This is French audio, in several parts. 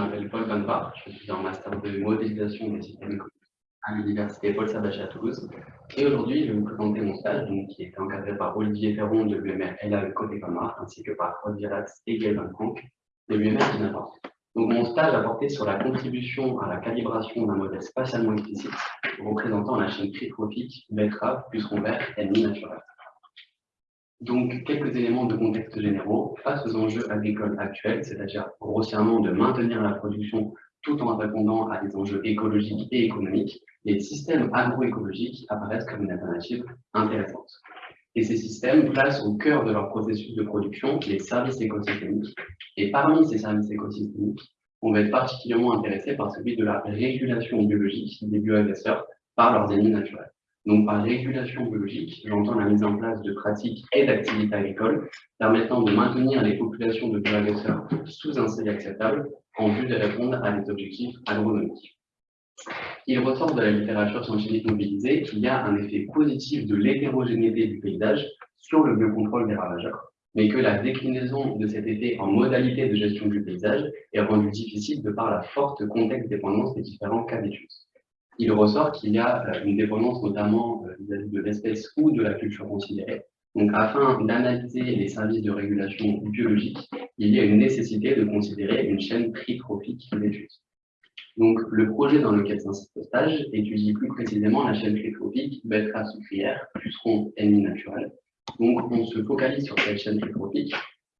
m'appelle Paul Bonpart, je suis en master de modélisation des systèmes à l'université Paul Sabatier à Toulouse. Et aujourd'hui, je vais vous présenter mon stage, donc, qui est encadré par Olivier Ferron de l'UMR LA Côté Comar, ainsi que par Claude Viratz et Van de l'UMR Dinamarca. Donc, mon stage a porté sur la contribution à la calibration d'un modèle spatialement explicite représentant la chaîne tritrophique betterave, puceron vert, ennemi naturel. Donc, quelques éléments de contexte généraux face aux enjeux agricoles actuels, c'est-à-dire grossièrement de maintenir la production tout en répondant à des enjeux écologiques et économiques, les systèmes agroécologiques apparaissent comme une alternative intéressante. Et ces systèmes placent au cœur de leur processus de production les services écosystémiques. Et parmi ces services écosystémiques, on va être particulièrement intéressé par celui de la régulation biologique des bioagresseurs par leurs ennemis naturels. Donc, par régulation biologique, j'entends la mise en place de pratiques et d'activités agricoles permettant de maintenir les populations de bioagresseurs sous un seuil acceptable en vue de répondre à des objectifs agronomiques. Il ressort de la littérature scientifique mobilisée qu'il y a un effet positif de l'hétérogénéité du paysage sur le biocontrôle des ravageurs, mais que la déclinaison de cet effet en modalité de gestion du paysage est rendue difficile de par la forte contexte dépendance des différents cas d'études il ressort qu'il y a euh, une dépendance notamment euh, vis-à-vis de l'espèce ou de la culture considérée. Donc, afin d'analyser les services de régulation biologique, il y a une nécessité de considérer une chaîne tritrophique d'études. Donc, le projet dans lequel s'inscrit ce stage étudie plus précisément la chaîne tritrophique betterave sucrière, puceron ennemi naturel. Donc, on se focalise sur cette chaîne tritrophique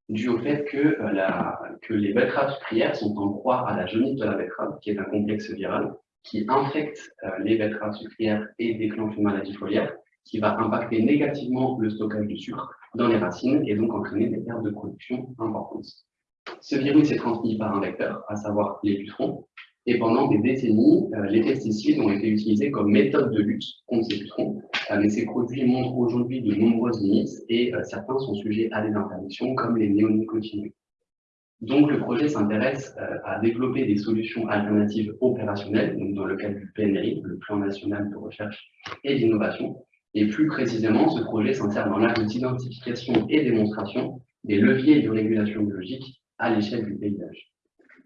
dû au fait que, euh, la, que les betteraves sucrières sont en proie à la jaunisse de la betterave, qui est un complexe viral, qui infecte euh, les betteraves sucrières et déclenche une maladie foliaire, qui va impacter négativement le stockage du sucre dans les racines et donc entraîner des pertes de production importantes. Ce virus est transmis par un vecteur, à savoir les pucerons, et pendant des décennies, euh, les pesticides ont été utilisés comme méthode de lutte contre ces pucerons, euh, mais ces produits montrent aujourd'hui de nombreuses limites et certains sont sujets à des interdictions comme les néonicotinoïdes. Donc, le projet s'intéresse euh, à développer des solutions alternatives opérationnelles, donc dans le cadre du PNRI, le Plan national de recherche et d'innovation. Et plus précisément, ce projet s'insère dans l'axe d'identification et démonstration des leviers de régulation biologique à l'échelle du paysage.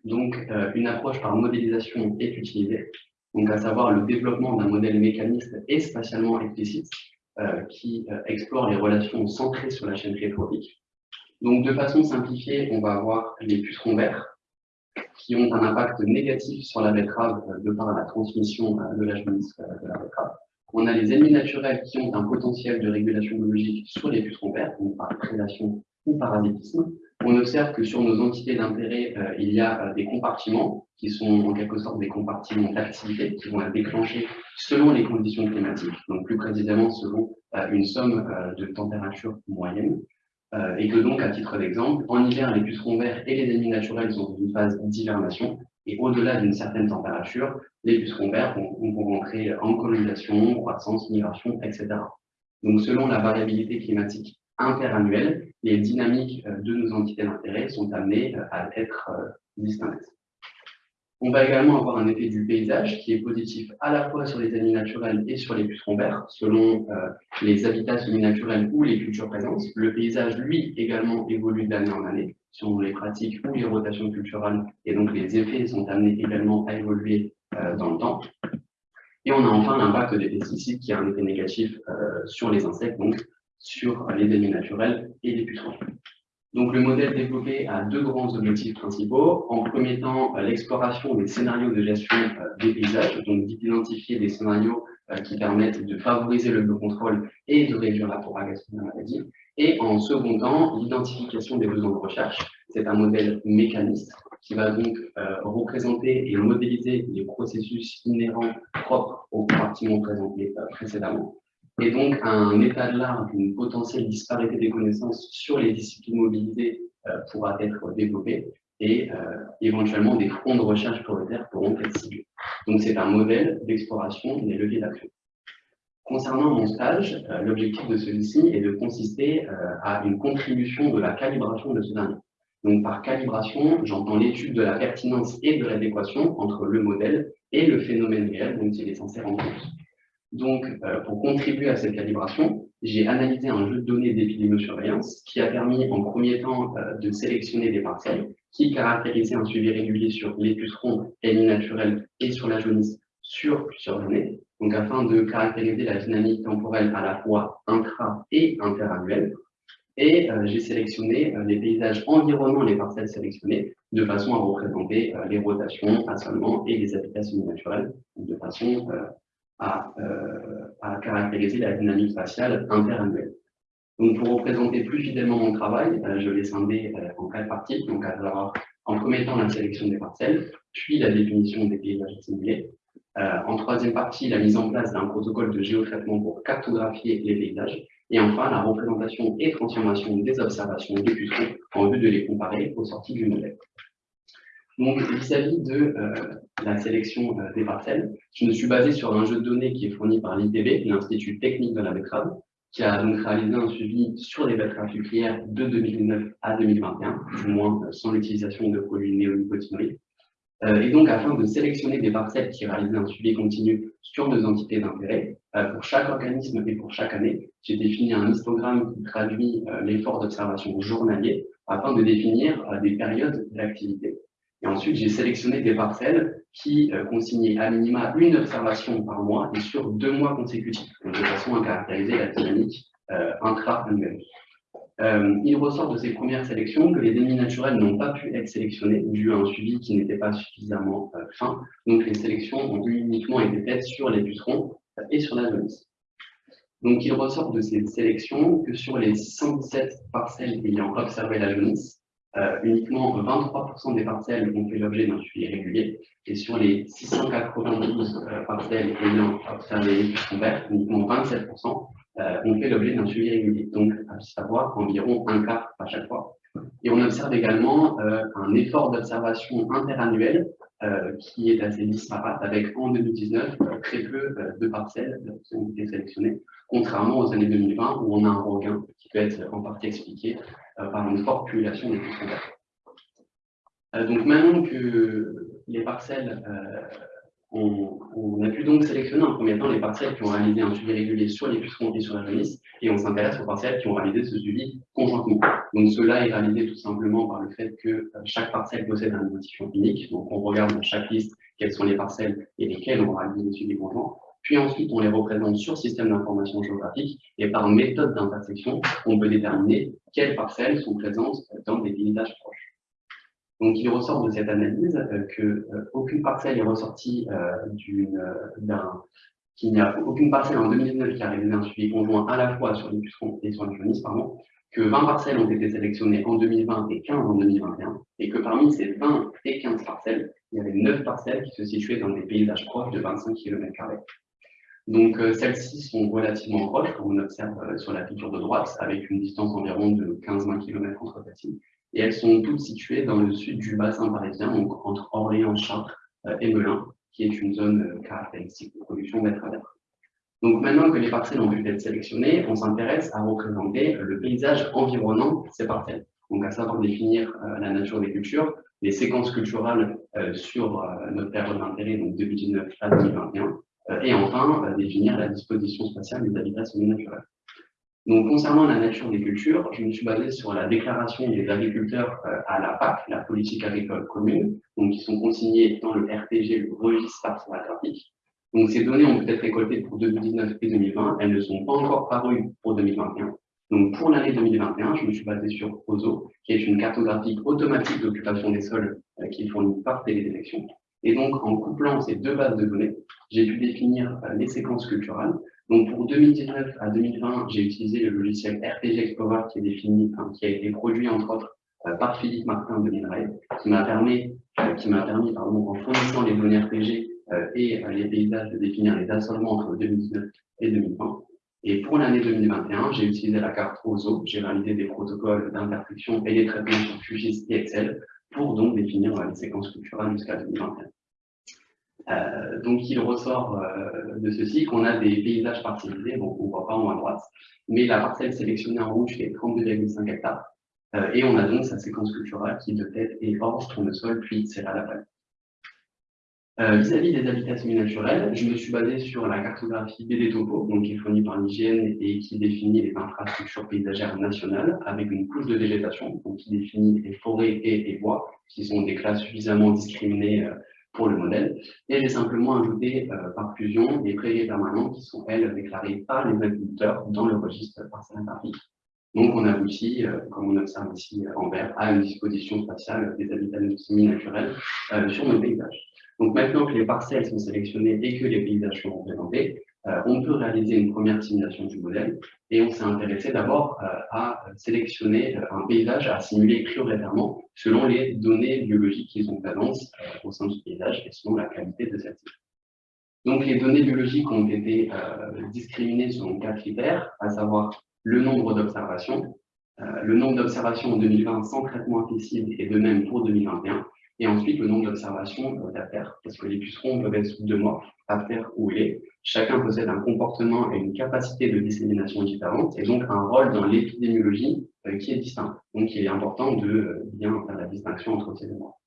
Donc, euh, une approche par modélisation est utilisée, donc à savoir le développement d'un modèle mécaniste et spatialement explicite euh, qui explore les relations centrées sur la chaîne tritrophique donc, de façon simplifiée, on va avoir les pucerons verts qui ont un impact négatif sur la betterave euh, de par la transmission euh, de la jaunisse euh, de la betterave. On a les ennemis naturels qui ont un potentiel de régulation biologique sur les pucerons verts, donc par prédation ou parasitisme. On observe que sur nos entités d'intérêt, il y a des compartiments qui sont en quelque sorte des compartiments d'activité qui vont être déclenchés selon les conditions climatiques, donc plus précisément selon une somme de température moyenne. Euh, et que donc, à titre d'exemple, en hiver, les pucerons verts et les ennemis naturels sont dans une phase d'hivernation, et au-delà d'une certaine température, les pucerons verts vont, rentrer en colonisation, croissance, migration, etc. Donc, selon la variabilité climatique interannuelle, les dynamiques euh, de nos entités d'intérêt sont amenées euh, à être distinctes. On va également avoir un effet du paysage qui est positif à la fois sur les ennemis naturels et sur les pucerons verts, selon euh, les habitats semi-naturels ou les cultures présentes. Le paysage, lui, également évolue d'année en année, selon les pratiques ou les rotations culturelles, et donc les effets sont amenés également à évoluer euh, dans le temps. Et on a enfin l'impact des pesticides qui a un effet négatif euh, sur les insectes, donc sur les ennemis naturels et les pucerons. Donc, le modèle développé a deux grands objectifs principaux. En premier temps, euh, l'exploration des scénarios de gestion euh, des paysages, donc d'identifier des scénarios euh, qui permettent de favoriser le biocontrôle et de réduire la propagation de la maladie. Et en second temps, l'identification des besoins de recherche. C'est un modèle mécaniste qui va donc représenter et modéliser les processus inhérents propres aux compartiments présentés précédemment et donc un état de l'art d'une potentielle disparité des connaissances sur les disciplines mobilisées euh, pourra être développé et euh, éventuellement des fonds de recherche prioritaires pourront être ciblés. Donc c'est un modèle d'exploration des leviers d'action. Concernant mon stage, euh, l'objectif de celui-ci est de consister à une contribution de la calibration de ce dernier. Donc par calibration, j'entends l'étude de la pertinence et de l'adéquation entre le modèle et le phénomène réel dont il est censé rendre compte. Donc, euh, pour contribuer à cette calibration, j'ai analysé un jeu de données d'épidémiosurveillance qui a permis en premier temps euh, de sélectionner des parcelles qui caractérisait un suivi régulier sur les pucerons et les naturels et sur la jaunisse sur plusieurs années, donc afin de caractériser la dynamique temporelle à la fois intra- et interannuelle. Et euh, j'ai sélectionné euh, les paysages environnant les parcelles sélectionnées de façon à représenter euh, les rotations, assolements et les habitats semi-naturels, de façon à, à, caractériser la dynamique spatiale interannuelle. Donc, pour représenter plus fidèlement mon travail, je l'ai scindé en quatre parties, donc à savoir en premier temps la sélection des parcelles, puis la définition des paysages simulés, euh, en troisième partie, la mise en place d'un protocole de géotraitement pour cartographier les paysages. Et enfin, la représentation et transformation des observations des pucerons en vue de les comparer aux sorties du modèle. Donc, vis-à-vis de euh, la sélection euh, des parcelles, je me suis basé sur un jeu de données qui est fourni par l'ITB, l'Institut technique de la betterave, qui a donc réalisé un suivi sur les betteraves sucrières de 2009 à 2021, du moins sans l'utilisation de produits néonicotinoïdes. Euh, et donc, afin de sélectionner des parcelles qui réalisent un suivi continu sur nos entités d'intérêt, euh, pour chaque organisme et pour chaque année, j'ai défini un histogramme qui traduit euh, l'effort d'observation journalier afin de définir des périodes d'activité. Et ensuite, j'ai sélectionné des parcelles qui consignaient à minima une observation par mois et sur deux mois consécutifs, de façon à caractériser la dynamique intra-annuelle. Euh, il ressort de ces premières sélections que les ennemis naturels n'ont pas pu être sélectionnés dû à un suivi qui n'était pas suffisamment euh, fin. Donc les sélections ont uniquement été faites sur les pucerons et sur la jaunisse. Donc il ressort de ces sélections que sur les 117 parcelles ayant observé la jaunisse, euh, uniquement 23% des parcelles ont fait l'objet d'un suivi régulier, et sur les 692 parcelles ayant observé les verts, uniquement 27% euh, ont fait l'objet d'un suivi régulier, donc à savoir environ un quart à chaque fois. Et on observe également euh, un effort d'observation interannuel euh, qui est assez disparate, avec en 2019 très peu de parcelles qui ont été sélectionnées, contrairement aux années 2020 où on a un regain qui peut être en partie expliqué par une forte population des pucerons donc maintenant que les parcelles on, a pu donc sélectionner en premier temps les parcelles qui ont réalisé un suivi régulier sur les pucerons et sur la jaunisse, et on s'intéresse aux parcelles qui ont réalisé ce suivi conjointement. Donc cela est réalisé tout simplement par le fait que euh, chaque parcelle possède un identifiant unique, donc on regarde dans chaque liste quelles sont les parcelles et lesquelles ont réalisé le suivi conjoint, puis ensuite on les représente sur système d'information géographique, et par méthode d'intersection, on peut déterminer quelles parcelles sont présentes dans des paysages proches. Donc, il ressort de cette analyse euh, qu'aucune euh, parcelle est ressortie euh, d'un qu'il n'y a aucune parcelle en 2019 qui a réalisé un suivi conjoint à la fois sur les pucerons et sur les jaunisses, pardon, que 20 parcelles ont été sélectionnées en 2020 et 15 en 2021, et que parmi ces 20 et 15 parcelles, il y avait 9 parcelles qui se situaient dans des paysages proches de 25 km. Donc celles-ci sont relativement proches, comme on observe sur la figure de droite, avec une distance environ de 15-20 km entre celles et elles sont toutes situées dans le sud du bassin parisien, donc entre Orléans, Chartres euh, et Melun, qui est une zone euh, caractéristique de production d'être Donc maintenant que les parcelles ont pu être sélectionnées, on s'intéresse à représenter le paysage environnant ces parcelles. Donc à savoir définir euh, la nature des cultures, les séquences culturelles sur notre période d'intérêt, donc 2019 à 2021, et enfin définir la disposition spatiale des habitats semi-naturels. Donc, concernant la nature des cultures, je me suis basé sur la déclaration des agriculteurs euh, à la PAC, la politique agricole commune, donc qui sont consignées dans le RTG, le registre parcellographique. Donc, ces données ont pu être récoltées pour 2019 et 2020. Elles ne sont pas encore parues pour 2021. Donc, pour l'année 2021, je me suis basé sur OZO, qui est une cartographie automatique d'occupation des sols euh, qui est fournie par Télésélection. Et donc, en couplant ces deux bases de données, j'ai pu définir euh, les séquences culturelles, donc pour 2019 à 2020, j'ai utilisé le logiciel RTG Explorer qui a été produit entre autres euh, par Philippe Martin de l'INRAE, qui m'a permis, euh, qui permis pardon, en fournissant les données euh, et les paysages de définir les assolements entre 2019 et 2020. Et pour l'année 2021, j'ai utilisé la carte OZO, j'ai réalisé des protocoles d'intersection et des traitements sur QGIS et Excel pour donc définir les séquences culturelles jusqu'à 2021. Euh, donc, il ressort euh, de ceci qu'on a des paysages parcellisés, bon, on ne voit pas en haut à droite, mais la parcelle sélectionnée en rouge fait 32,5 hectares, euh, et on a donc sa séquence culturelle qui de tête est hors, tournesol, puis à la palette. Euh, vis-à-vis des habitats semi-naturels, je me suis basé sur la cartographie BD Topo, donc qui est fournie par l'hygiène et qui définit les infrastructures paysagères nationales avec une couche de végétation, donc qui définit les forêts et les bois, qui sont des classes suffisamment discriminées euh, pour le modèle. Et j'ai simplement ajouté euh, par fusion les prairies permanentes qui sont, elles, déclarées par les agriculteurs dans le registre parcelle. Donc on aboutit, comme on observe ici en vert, à une disposition spatiale des habitats semi-naturels sur nos paysages. Donc maintenant que les parcelles sont sélectionnées et que les paysages sont représentés, euh, on peut réaliser une première simulation du modèle et on s'est intéressé d'abord euh, à sélectionner euh, un paysage à simuler prioritairement selon les données biologiques qui sont présentes au sein du paysage et selon la qualité de celle-ci. Donc les données biologiques ont été discriminées selon quatre critères, à savoir le nombre d'observations, le nombre d'observations en 2020 sans traitement accessible et de même pour 2021, et ensuite le nombre d'observations d'affaires, parce que les pucerons peuvent être mois, affaires ou les. Chacun possède un comportement et une capacité de dissémination différente, et donc un rôle dans l'épidémiologie euh, qui est distinct. Donc il est important de euh, bien faire la distinction entre ces deux mois.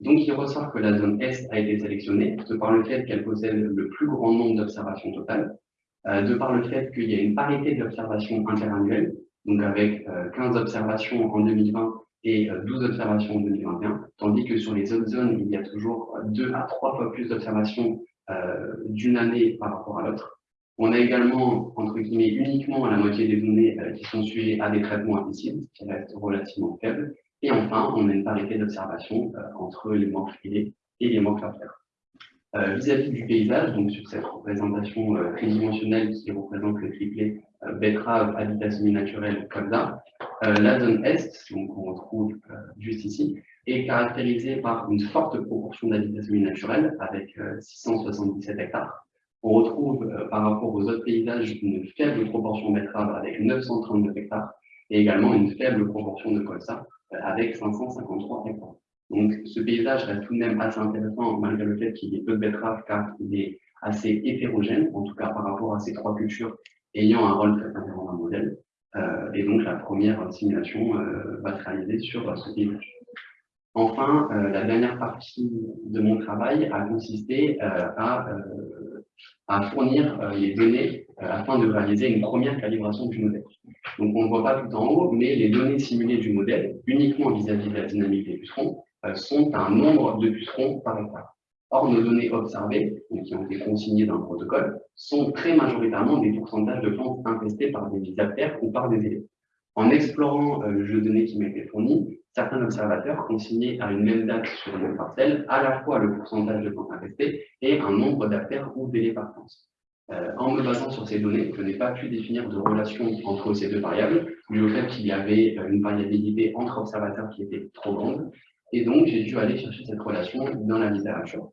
Donc il ressort que la zone Est a été sélectionnée de par le fait qu'elle possède le plus grand nombre d'observations totales, euh, de par le fait qu'il y a une parité d'observations interannuelles, donc avec 15 observations en 2020 et 12 euh, observations en 2021, tandis que sur les autres zones, il y a toujours deux à trois fois plus d'observations euh, d'une année par rapport à l'autre. On a également, entre guillemets, uniquement la moitié des données euh, qui sont suivies à des traitements impossibles, qui restent relativement faibles. Et enfin, on a une parité d'observation entre les morts filés et les morts euh, Vis-à-vis du paysage, donc sur cette représentation tridimensionnelle qui représente le triplet betterave, habitat semi-naturel, comme ça, euh, la zone Est, donc on retrouve euh, juste ici, est caractérisée par une forte proportion d'habitats semi-naturels, avec 677 euh, hectares. On retrouve par rapport aux autres paysages une faible proportion betteraves avec 932 hectares, et également une faible proportion de colza avec 553 hectares. Donc ce paysage reste tout de même assez intéressant malgré le fait qu'il y ait peu de betteraves car il est assez hétérogène, en tout cas par rapport à ces trois cultures ayant un rôle très important dans le modèle. Euh, et donc la première simulation euh, va se réaliser sur ce paysage. Enfin, euh, la dernière partie de mon travail a consisté à, à, fournir les données afin de réaliser une première calibration du modèle. Donc on ne voit pas tout en haut, mais les données simulées du modèle, uniquement vis-à-vis -vis de la dynamique des pucerons, sont un nombre de pucerons par hectare. Or, nos données observées, qui ont été consignées dans le protocole, sont très majoritairement des pourcentages de plantes infestées par des bactéries ou par des élèves. En explorant euh, le jeu de données qui m'a été fourni, certains observateurs consignaient à une même date sur une même parcelle à la fois le pourcentage de plantes infestées et un nombre d'affaires ou délais par plante. Euh, en me basant sur ces données, je n'ai pas pu définir de relation entre ces deux variables, dû au fait qu'il y avait euh, une variabilité entre observateurs qui était trop grande, et donc j'ai dû aller chercher cette relation dans la littérature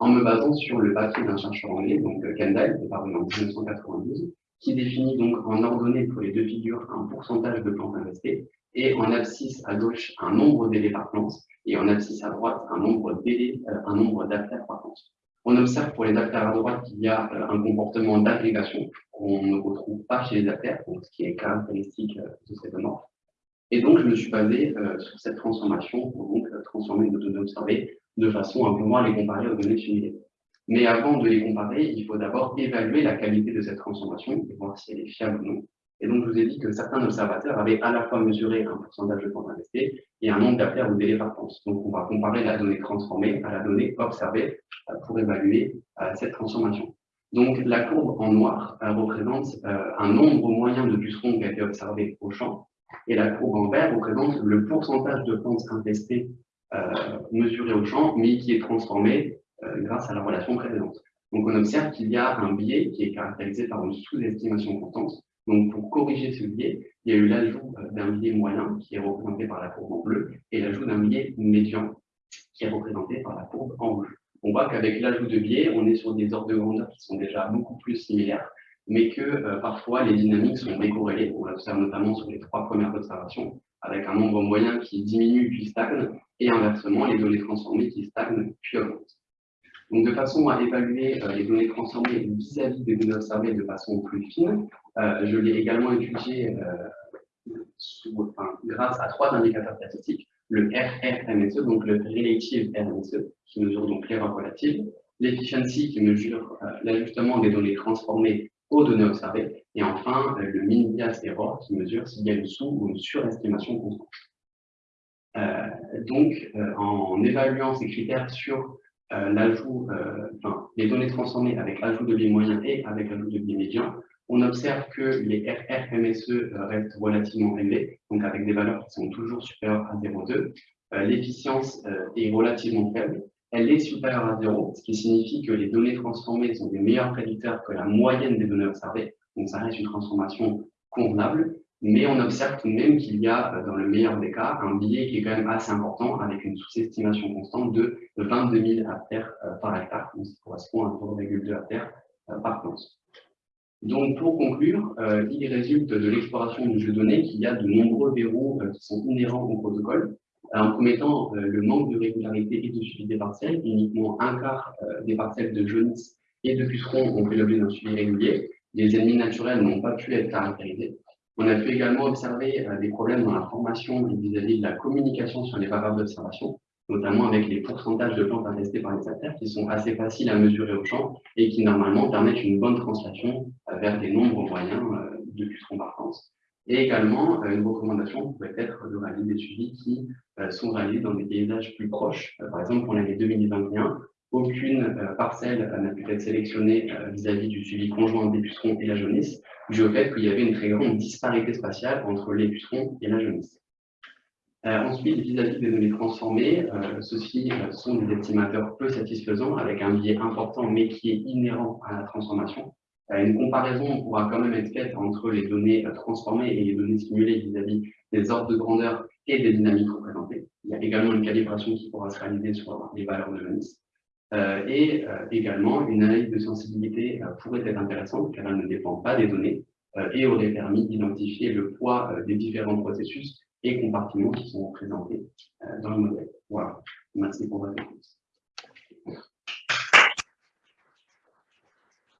en me basant sur le papier d'un chercheur anglais, donc euh, Kendall, qui est paru en 1992, qui définit donc en ordonnée pour les deux figures un pourcentage de plantes investées, et en abscisse à gauche un nombre d'élés par plante, et en abscisse à droite un nombre d'élés, euh, un nombre par plante. On observe pour les affaires à droite qu'il y a euh, un comportement d'agrégation qu'on ne retrouve pas chez les affaires, donc ce qui est caractéristique de cette norme. Et donc, je me suis basé sur cette transformation pour donc transformer nos données observées de façon à pouvoir les comparer aux données simulées. Mais avant de les comparer, il faut d'abord évaluer la qualité de cette transformation et voir si elle est fiable ou non. Et donc, je vous ai dit que certains observateurs avaient à la fois mesuré un pourcentage de temps investi et un nombre d'affaires ou délai par temps. Donc, on va comparer la donnée transformée à la donnée observée euh, pour évaluer euh, cette transformation. Donc, la courbe en noir représente euh, un nombre moyen de pucerons qui a été observé au champ, et la courbe en vert représente le pourcentage de plantes infestées euh, mesuré au champ, mais qui est transformé euh, grâce à la relation précédente. Donc on observe qu'il y a un biais qui est caractérisé par une sous-estimation constante. Donc pour corriger ce biais, il y a eu l'ajout euh, d'un biais moyen qui est représenté par la courbe en bleu et l'ajout d'un biais médian qui est représenté par la courbe en rouge. On voit qu'avec l'ajout de biais, on est sur des ordres de grandeur qui sont déjà beaucoup plus similaires, mais que parfois les dynamiques sont décorrélées. On l'observe notamment sur les trois premières observations, avec un nombre moyen qui diminue puis stagne, et inversement, les données transformées qui stagnent puis augmentent. Donc, de façon à évaluer euh, les données transformées vis-à-vis des données observées de façon plus fine, euh, je l'ai également étudié euh, grâce à trois indicateurs statistiques. le RRMSE, donc le Relative RMSE, qui mesure donc l'erreur relative, l'efficiency qui mesure euh, l'ajustement des données transformées aux données observées, et enfin euh, le mean bias error qui mesure s'il y a une sous- ou une surestimation constante. Euh, donc, en évaluant ces critères sur l'ajout, enfin, les données transformées avec l'ajout de biais moyen et avec l'ajout de biais médian, on observe que les RRMSE restent relativement élevés, donc avec des valeurs qui sont toujours supérieures à 0,2. L'efficience est relativement faible, elle est supérieure à 0, ce qui signifie que les données transformées sont des meilleurs prédicteurs que la moyenne des données observées. Donc ça reste une transformation convenable, mais on observe tout de même qu'il y a, euh, dans le meilleur des cas, un biais qui est quand même assez important, avec une sous-estimation constante de 22 000 ampères euh, par hectare, donc ça correspond à 0,2 ampères euh, par plante. Donc, pour conclure, il résulte de l'exploration du jeu de données qu'il y a de nombreux verrous qui sont inhérents au protocole, en premier temps, euh, le manque de régularité et de suivi des parcelles. Uniquement un quart euh, des parcelles de jaunisse et de pucerons ont fait l'objet d'un suivi régulier. Les ennemis naturels n'ont pas pu être caractérisés. On a pu également observer euh, des problèmes dans la formation vis-à-vis de la communication sur les valeurs d'observation, notamment avec les pourcentages de plantes attestées par les acteurs qui sont assez faciles à mesurer au champ et qui normalement permettent une bonne translation vers des nombres moyens de pucerons par et également, euh, une recommandation pourrait être de réaliser des suivis qui euh, sont réalisés dans des paysages plus proches. Euh, par exemple, pour l'année 2021, aucune parcelle n'a pu être sélectionnée vis-à-vis du suivi conjoint des pucerons et la jaunisse, dû au fait qu'il y avait une très grande disparité spatiale entre les pucerons et la jaunisse. ensuite, vis-à-vis des données transformées, ceux-ci sont des estimateurs peu satisfaisants avec un biais important mais qui est inhérent à la transformation. Euh, une comparaison pourra quand même être faite entre les données euh, transformées et les données simulées vis-à-vis des ordres de grandeur et des dynamiques représentées. Il y a également une calibration qui pourra se réaliser sur les valeurs de Jonis. Euh, et également, une analyse de sensibilité pourrait être intéressante car elle ne dépend pas des données et aurait permis d'identifier le poids des différents processus et compartiments qui sont représentés dans le modèle. Voilà. Merci pour votre réponse.